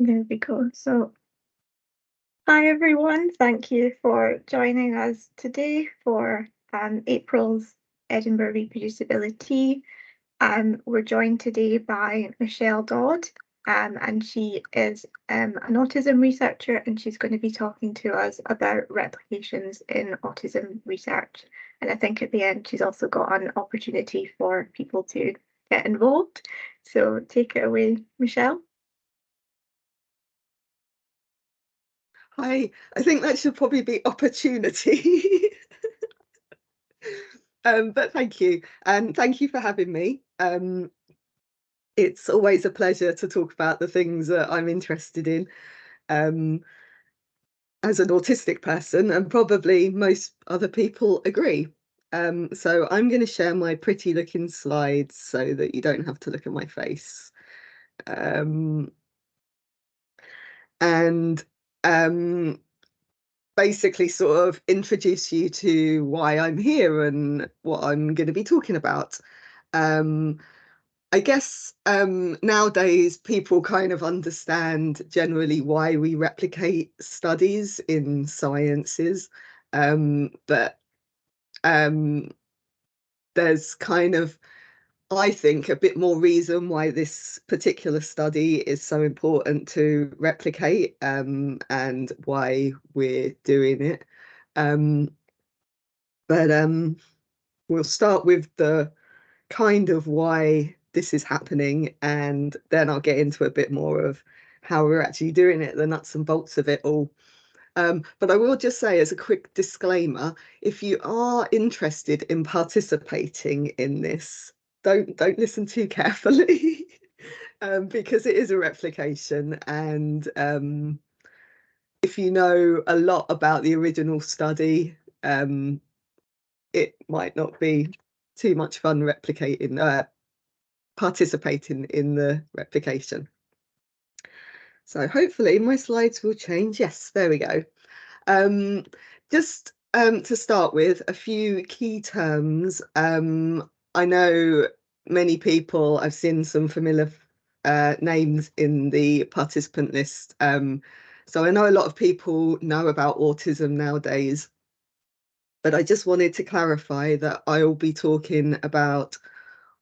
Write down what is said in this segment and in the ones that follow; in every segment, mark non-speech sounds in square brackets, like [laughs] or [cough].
There we go. So, hi everyone. Thank you for joining us today for um, April's Edinburgh Reproducibility. Um, we're joined today by Michelle Dodd, um, and she is um, an autism researcher, and she's going to be talking to us about replications in autism research. And I think at the end, she's also got an opportunity for people to get involved. So take it away, Michelle. Hi, I think that should probably be opportunity. [laughs] um, but thank you, and thank you for having me. Um, it's always a pleasure to talk about the things that I'm interested in um, as an autistic person, and probably most other people agree. Um, so I'm going to share my pretty looking slides so that you don't have to look at my face. Um, and um, basically sort of introduce you to why I'm here and what I'm going to be talking about. Um, I guess um, nowadays people kind of understand generally why we replicate studies in sciences, um, but um, there's kind of I think, a bit more reason why this particular study is so important to replicate um, and why we're doing it. Um, but um, we'll start with the kind of why this is happening, and then I'll get into a bit more of how we're actually doing it, the nuts and bolts of it all. Um, but I will just say as a quick disclaimer, if you are interested in participating in this, don't don't listen too carefully [laughs] um, because it is a replication and um, if you know a lot about the original study um, it might not be too much fun replicating uh, participating in the replication. So hopefully my slides will change. Yes there we go. Um, just um, to start with a few key terms um, I know many people, I've seen some familiar uh, names in the participant list. Um, so I know a lot of people know about autism nowadays, but I just wanted to clarify that I will be talking about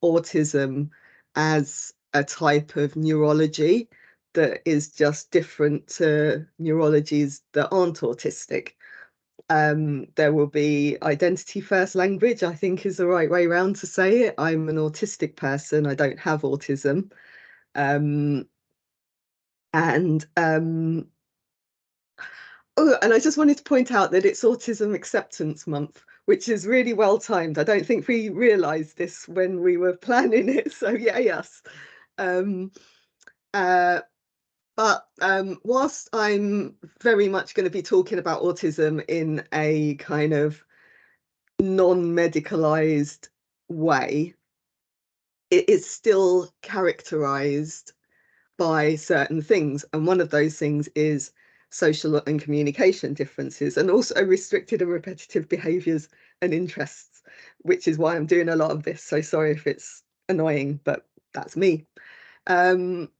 autism as a type of neurology that is just different to neurologies that aren't autistic um, there will be identity first language, I think is the right way around to say it. I'm an autistic person, I don't have autism. Um, and um, oh, and I just wanted to point out that it's Autism Acceptance Month, which is really well timed. I don't think we realised this when we were [laughs] planning it, so yeah, yes. Um, uh, but um, whilst I'm very much going to be talking about autism in a kind of non-medicalized way, it is still characterized by certain things. And one of those things is social and communication differences and also restricted and repetitive behaviors and interests, which is why I'm doing a lot of this. So sorry if it's annoying, but that's me. Um,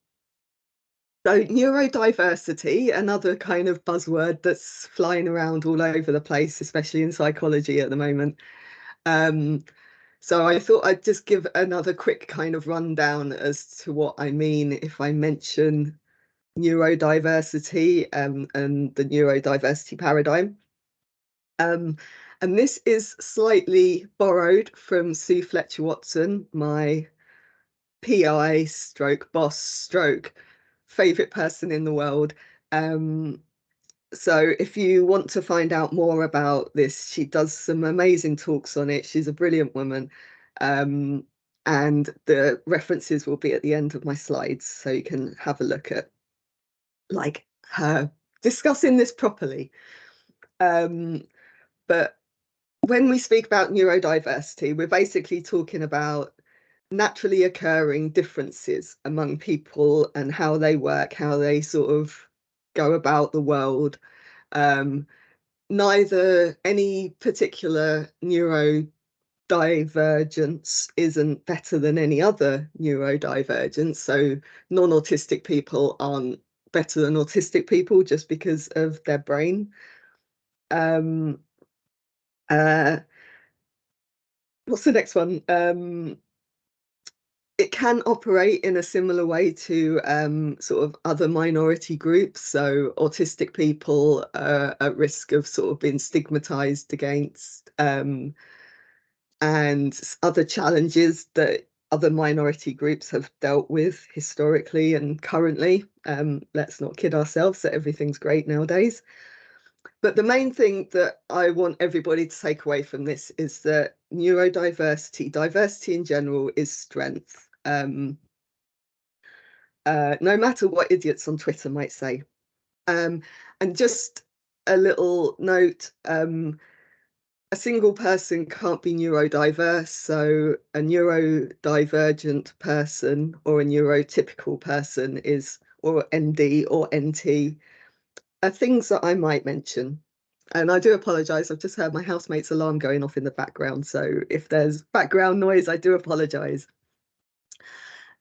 so neurodiversity, another kind of buzzword that's flying around all over the place, especially in psychology at the moment. Um, so I thought I'd just give another quick kind of rundown as to what I mean if I mention neurodiversity um, and the neurodiversity paradigm. Um, and this is slightly borrowed from Sue Fletcher Watson, my PI stroke boss stroke favorite person in the world. Um, so if you want to find out more about this, she does some amazing talks on it. She's a brilliant woman. Um, and the references will be at the end of my slides, so you can have a look at like her discussing this properly. Um, but when we speak about neurodiversity, we're basically talking about naturally occurring differences among people and how they work, how they sort of go about the world. Um, neither any particular neurodivergence isn't better than any other neurodivergence. So non-autistic people aren't better than autistic people just because of their brain. Um, uh, what's the next one? Um, it can operate in a similar way to um, sort of other minority groups. So autistic people are at risk of sort of being stigmatized against um, and other challenges that other minority groups have dealt with historically and currently. Um, let's not kid ourselves that everything's great nowadays. But the main thing that I want everybody to take away from this is that neurodiversity, diversity in general, is strength. Um, uh, no matter what idiots on Twitter might say. Um, and just a little note, um, a single person can't be neurodiverse, so a neurodivergent person or a neurotypical person is, or ND or NT, are things that I might mention. And I do apologise, I've just heard my housemate's alarm going off in the background, so if there's background noise, I do apologise.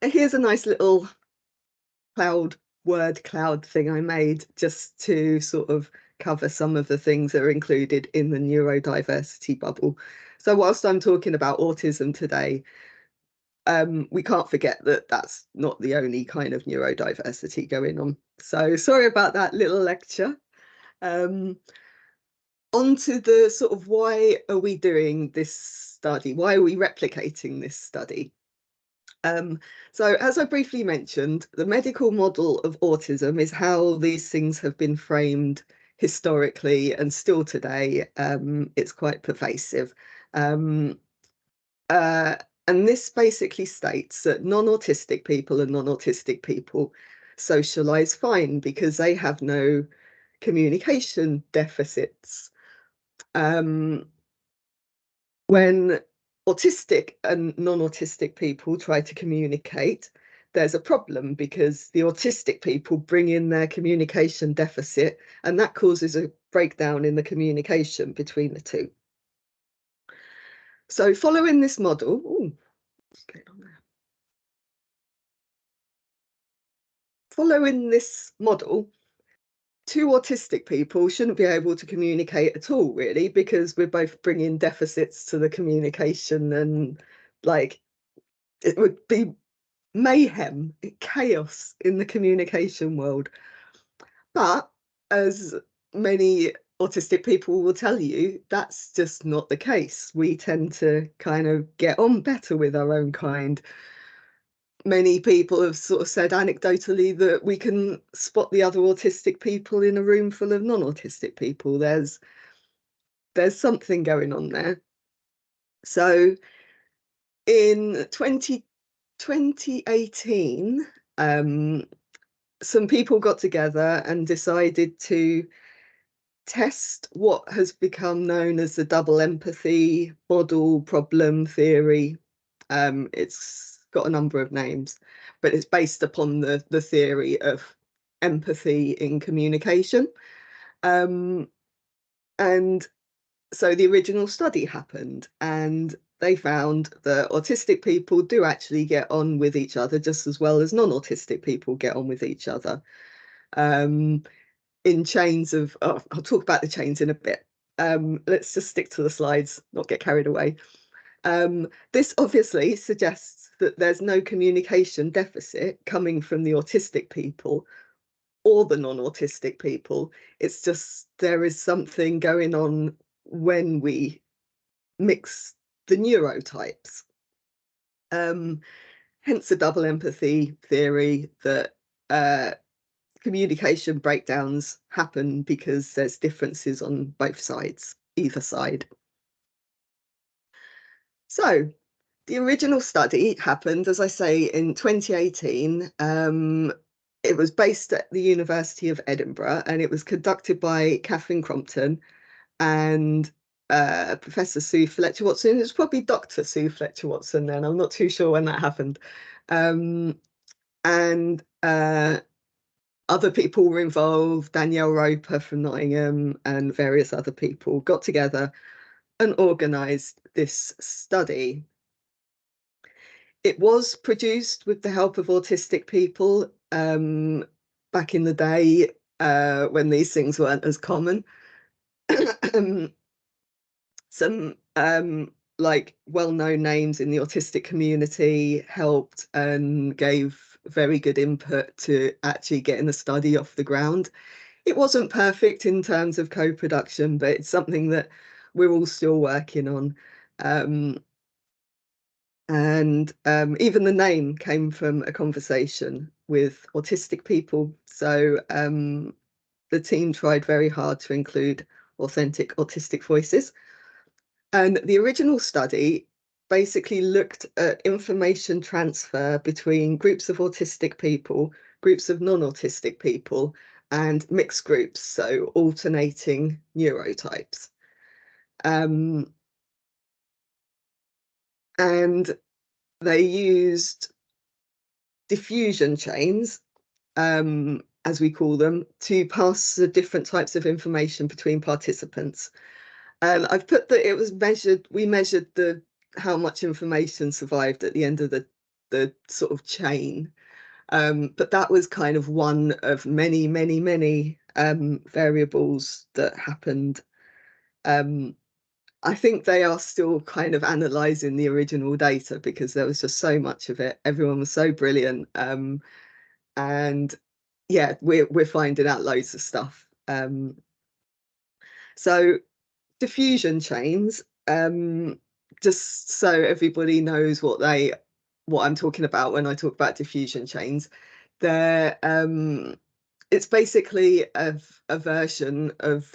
And here's a nice little cloud word cloud thing I made just to sort of cover some of the things that are included in the neurodiversity bubble. So whilst I'm talking about autism today, um, we can't forget that that's not the only kind of neurodiversity going on. So sorry about that little lecture. Um, on to the sort of why are we doing this study? Why are we replicating this study? Um, so as I briefly mentioned, the medical model of autism is how these things have been framed historically and still today. Um, it's quite pervasive. Um, uh, and this basically states that non-autistic people and non-autistic people socialize fine because they have no communication deficits. Um, when autistic and non-autistic people try to communicate, there's a problem because the autistic people bring in their communication deficit and that causes a breakdown in the communication between the two. So following this model, ooh? Following this model, two autistic people shouldn't be able to communicate at all, really, because we're both bringing deficits to the communication and like it would be mayhem, chaos in the communication world. But as many autistic people will tell you, that's just not the case. We tend to kind of get on better with our own kind many people have sort of said anecdotally that we can spot the other autistic people in a room full of non-autistic people. There's there's something going on there. So in 20, 2018, um, some people got together and decided to test what has become known as the double empathy model problem theory. Um, it's got a number of names, but it's based upon the, the theory of empathy in communication. Um, and so the original study happened and they found that autistic people do actually get on with each other just as well as non-autistic people get on with each other. Um, in chains of, oh, I'll talk about the chains in a bit. Um, let's just stick to the slides, not get carried away. Um, this obviously suggests that there's no communication deficit coming from the autistic people or the non-autistic people. It's just there is something going on when we mix the neurotypes. Um, hence the double empathy theory that uh, communication breakdowns happen because there's differences on both sides, either side. So the original study happened, as I say, in 2018. Um, it was based at the University of Edinburgh and it was conducted by Catherine Crompton and uh, Professor Sue Fletcher Watson. It was probably Dr. Sue Fletcher Watson then. I'm not too sure when that happened. Um, and uh, other people were involved. Danielle Ropar from Nottingham and various other people got together and organised this study. It was produced with the help of autistic people. Um, back in the day uh, when these things weren't as common. [coughs] Some um, like well-known names in the autistic community helped and gave very good input to actually getting the study off the ground. It wasn't perfect in terms of co-production, but it's something that we're all still working on. Um, and um, even the name came from a conversation with autistic people. So um, the team tried very hard to include authentic autistic voices. And the original study basically looked at information transfer between groups of autistic people, groups of non-autistic people, and mixed groups, so alternating neurotypes. Um, and they used diffusion chains, um, as we call them, to pass the different types of information between participants. And I've put that it was measured, we measured the how much information survived at the end of the, the sort of chain. Um, but that was kind of one of many, many, many um, variables that happened. Um, I think they are still kind of analysing the original data because there was just so much of it. Everyone was so brilliant. Um, and yeah, we're, we're finding out loads of stuff. Um, so diffusion chains, um, just so everybody knows what they what I'm talking about when I talk about diffusion chains. They're um, it's basically a, a version of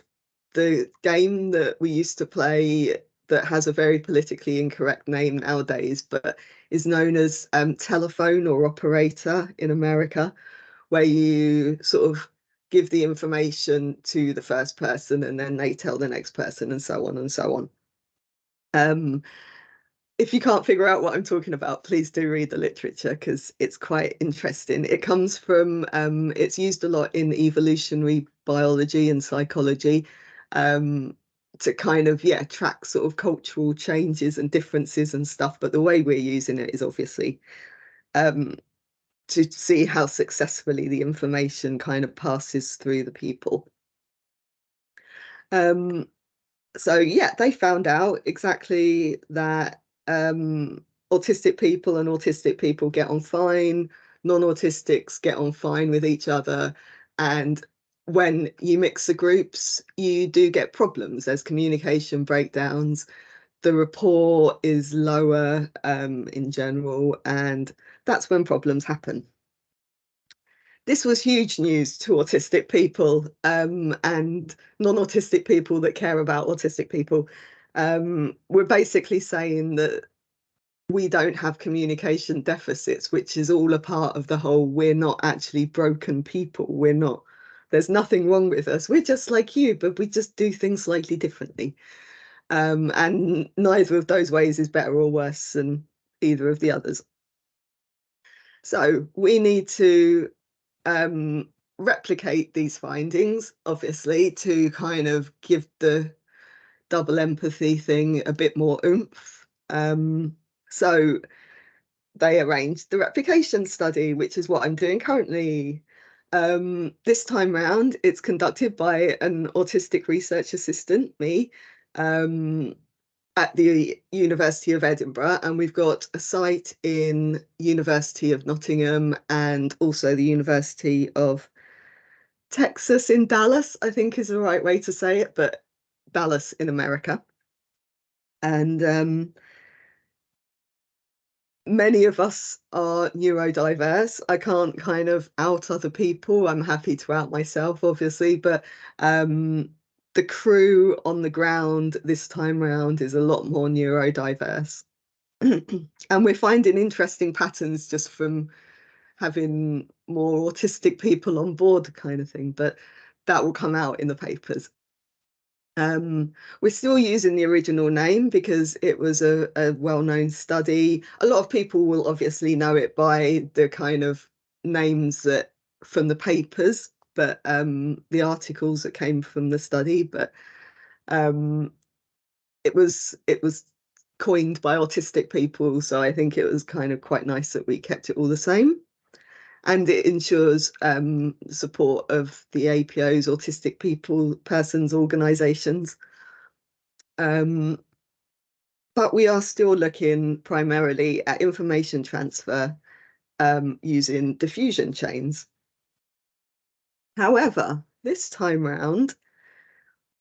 the game that we used to play that has a very politically incorrect name nowadays, but is known as um, telephone or operator in America, where you sort of give the information to the first person and then they tell the next person and so on and so on. Um, if you can't figure out what I'm talking about, please do read the literature because it's quite interesting. It comes from, um, it's used a lot in evolutionary biology and psychology um, to kind of, yeah, track sort of cultural changes and differences and stuff. But the way we're using it is obviously um, to see how successfully the information kind of passes through the people. Um, so yeah, they found out exactly that um, autistic people and autistic people get on fine, non-autistics get on fine with each other. And when you mix the groups, you do get problems. There's communication breakdowns. The rapport is lower um, in general, and that's when problems happen. This was huge news to autistic people um, and non-autistic people that care about autistic people um, we're basically saying that we don't have communication deficits, which is all a part of the whole we're not actually broken people. We're not, there's nothing wrong with us. We're just like you, but we just do things slightly differently. Um, and neither of those ways is better or worse than either of the others. So we need to um, replicate these findings, obviously, to kind of give the double empathy thing a bit more oomph. Um, so they arranged the replication study, which is what I'm doing currently. Um, this time round, it's conducted by an autistic research assistant, me, um, at the University of Edinburgh, and we've got a site in University of Nottingham and also the University of Texas in Dallas, I think is the right way to say it, but Dallas in America. And um, many of us are neurodiverse. I can't kind of out other people. I'm happy to out myself, obviously, but um, the crew on the ground this time round is a lot more neurodiverse. [clears throat] and we're finding interesting patterns just from having more autistic people on board kind of thing, but that will come out in the papers. Um, we're still using the original name because it was a, a well-known study. A lot of people will obviously know it by the kind of names that from the papers, but um, the articles that came from the study. But um, it was it was coined by autistic people, so I think it was kind of quite nice that we kept it all the same. And it ensures um, support of the APO's autistic people persons organisations. Um, but we are still looking primarily at information transfer um, using diffusion chains. However, this time round,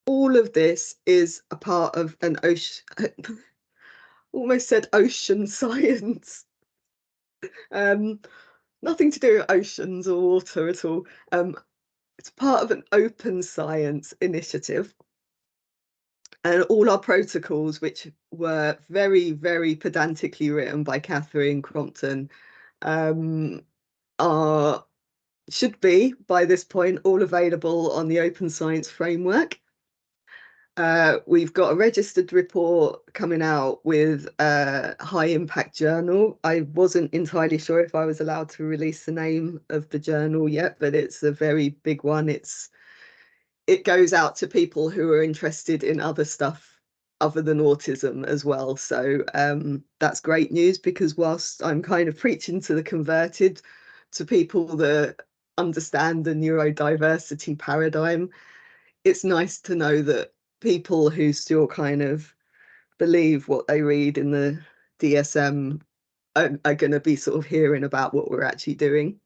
all of this is a part of an ocean, [laughs] almost said ocean [laughs] science. Um, nothing to do with oceans or water at all. Um, it's part of an open science initiative. And all our protocols, which were very, very pedantically written by Catherine Crompton, um, are should be by this point all available on the Open Science Framework. Uh, we've got a registered report coming out with a high impact journal. I wasn't entirely sure if I was allowed to release the name of the journal yet, but it's a very big one. It's it goes out to people who are interested in other stuff other than autism as well. So um, that's great news because whilst I'm kind of preaching to the converted, to people that understand the neurodiversity paradigm, it's nice to know that people who still kind of believe what they read in the DSM are, are going to be sort of hearing about what we're actually doing.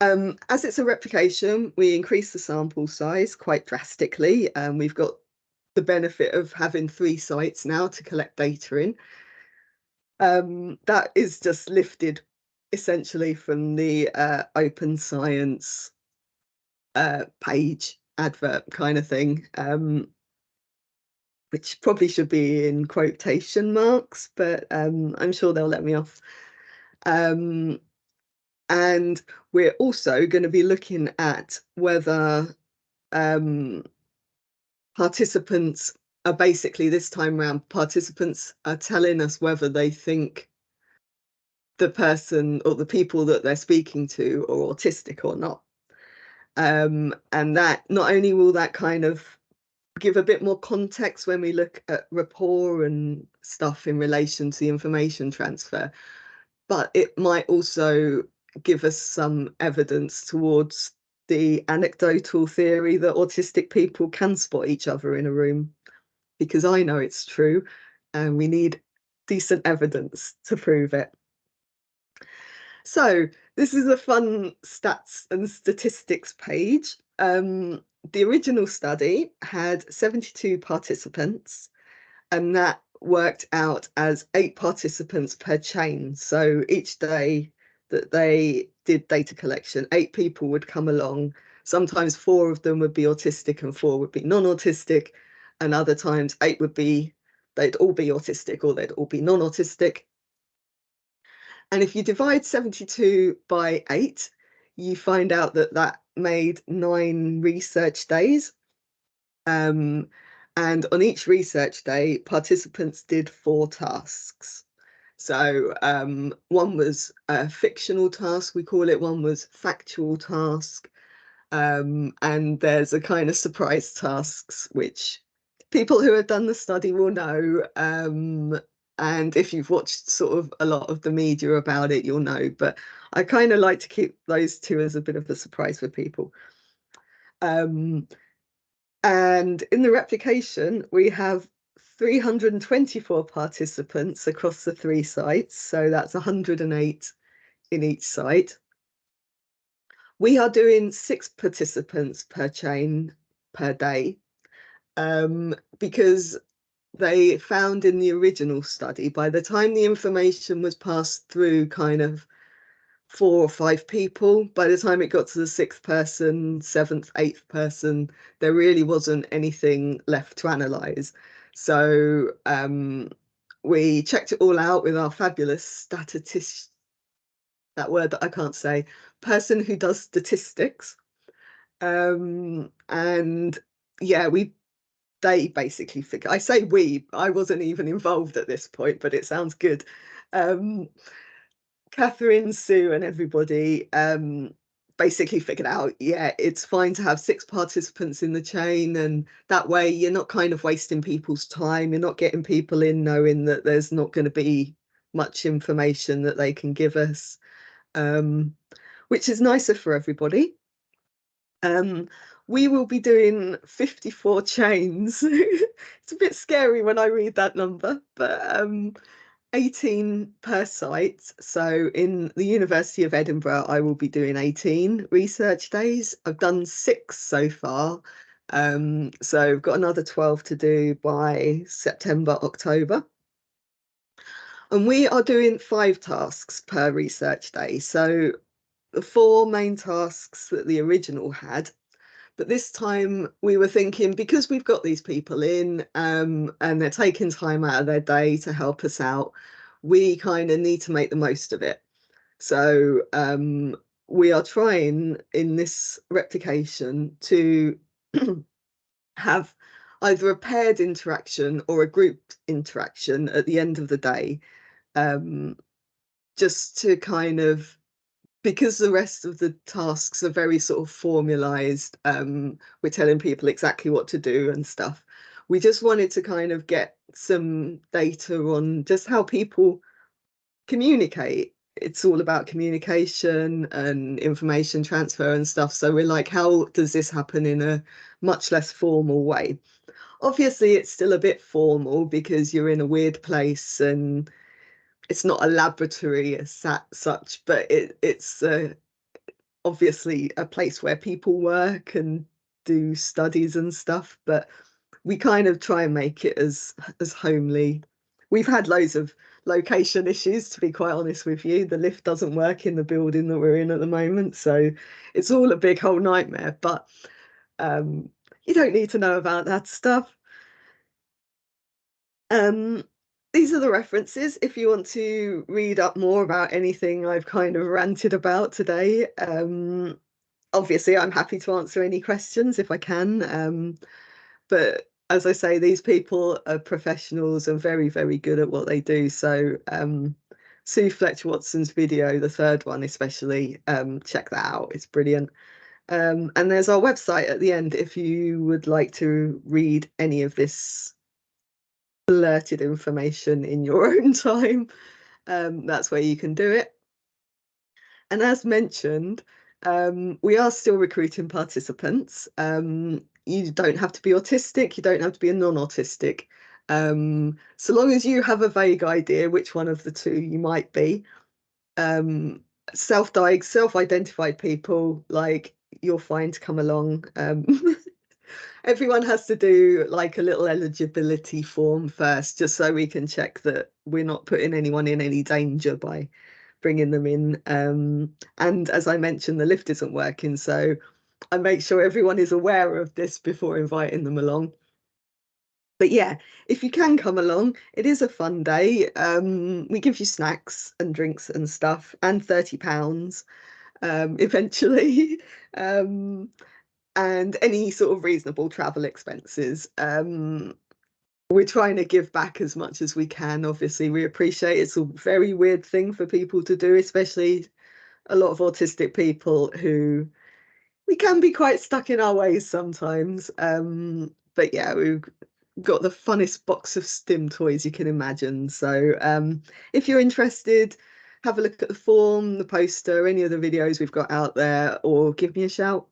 Um, as it's a replication, we increase the sample size quite drastically. Um, we've got the benefit of having three sites now to collect data in. Um, that is just lifted essentially from the uh, open science uh, page advert kind of thing, um, which probably should be in quotation marks, but um, I'm sure they'll let me off. Um, and we're also going to be looking at whether um, participants are basically this time around, participants are telling us whether they think the person or the people that they're speaking to are autistic or not. Um, and that not only will that kind of give a bit more context when we look at rapport and stuff in relation to the information transfer, but it might also give us some evidence towards the anecdotal theory that autistic people can spot each other in a room, because I know it's true and we need decent evidence to prove it. So this is a fun stats and statistics page. Um, the original study had 72 participants and that worked out as eight participants per chain. So each day that they did data collection, eight people would come along. Sometimes four of them would be autistic and four would be non-autistic. And other times eight would be, they'd all be autistic or they'd all be non-autistic. And if you divide 72 by 8, you find out that that made nine research days. Um, and on each research day, participants did four tasks. So um, one was a fictional task, we call it, one was factual task. Um, and there's a kind of surprise tasks, which people who have done the study will know. And if you've watched sort of a lot of the media about it, you'll know. But I kind of like to keep those two as a bit of a surprise for people. Um, and in the replication, we have 324 participants across the three sites. So that's 108 in each site. We are doing six participants per chain per day um, because they found in the original study, by the time the information was passed through kind of four or five people, by the time it got to the sixth person, seventh, eighth person, there really wasn't anything left to analyze. So um, we checked it all out with our fabulous statistician, that word that I can't say, person who does statistics. Um, and yeah, we they basically figure I say we, I wasn't even involved at this point, but it sounds good. Um, Catherine, Sue, and everybody um, basically figured out, yeah, it's fine to have six participants in the chain, and that way you're not kind of wasting people's time. You're not getting people in knowing that there's not going to be much information that they can give us. um, which is nicer for everybody. Um, we will be doing 54 chains. [laughs] it's a bit scary when I read that number, but um, 18 per site. So in the University of Edinburgh, I will be doing 18 research days. I've done six so far. Um, so I've got another 12 to do by September, October. And we are doing five tasks per research day. So the four main tasks that the original had. But this time we were thinking because we've got these people in um, and they're taking time out of their day to help us out, we kind of need to make the most of it. So um, we are trying in this replication to [clears throat] have either a paired interaction or a group interaction at the end of the day um, just to kind of because the rest of the tasks are very sort of formalized um, we're telling people exactly what to do and stuff we just wanted to kind of get some data on just how people communicate. It's all about communication and information transfer and stuff so we're like how does this happen in a much less formal way? Obviously it's still a bit formal because you're in a weird place and it's not a laboratory as such, but it, it's uh, obviously a place where people work and do studies and stuff. But we kind of try and make it as as homely. We've had loads of location issues, to be quite honest with you. The lift doesn't work in the building that we're in at the moment, so it's all a big whole nightmare. But um, you don't need to know about that stuff. Um, these are the references if you want to read up more about anything I've kind of ranted about today. Um, obviously, I'm happy to answer any questions if I can. Um, but as I say, these people are professionals and very, very good at what they do. So um, Sue Fletcher Watson's video, the third one especially, um, check that out. It's brilliant. Um, and there's our website at the end if you would like to read any of this blurted information in your [laughs] own time, um, that's where you can do it. And as mentioned, um, we are still recruiting participants. Um, you don't have to be autistic, you don't have to be a non-autistic. Um, so long as you have a vague idea which one of the two you might be. Um, self-diag, self-identified people, like you're fine to come along. [laughs] Um, everyone has to do like a little eligibility form first, just so we can check that we're not putting anyone in any danger by bringing them in. Um, and as I mentioned, the lift isn't working, so I make sure everyone is aware of this before inviting them along. But yeah, if you can come along, it is a fun day. Um, we give you snacks and drinks and stuff, and thirty pounds um, [laughs] eventually. And any sort of reasonable travel expenses. Um, we're trying to give back as much as we can. Obviously, we appreciate it's a very weird thing for people to do, especially a lot of autistic people who we can be quite stuck in our ways sometimes. Um, but yeah, we've got the funnest box of stim toys you can imagine. So um, if you're interested, have a look at the form, the poster, any of the videos we've got out there, or give me a shout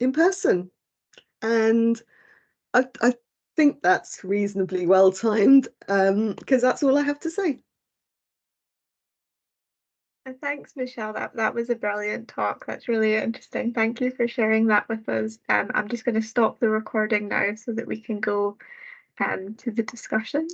in person. And I, I think that's reasonably well timed because um, that's all I have to say. Thanks, Michelle. That that was a brilliant talk. That's really interesting. Thank you for sharing that with us. Um, I'm just going to stop the recording now so that we can go um, to the discussion.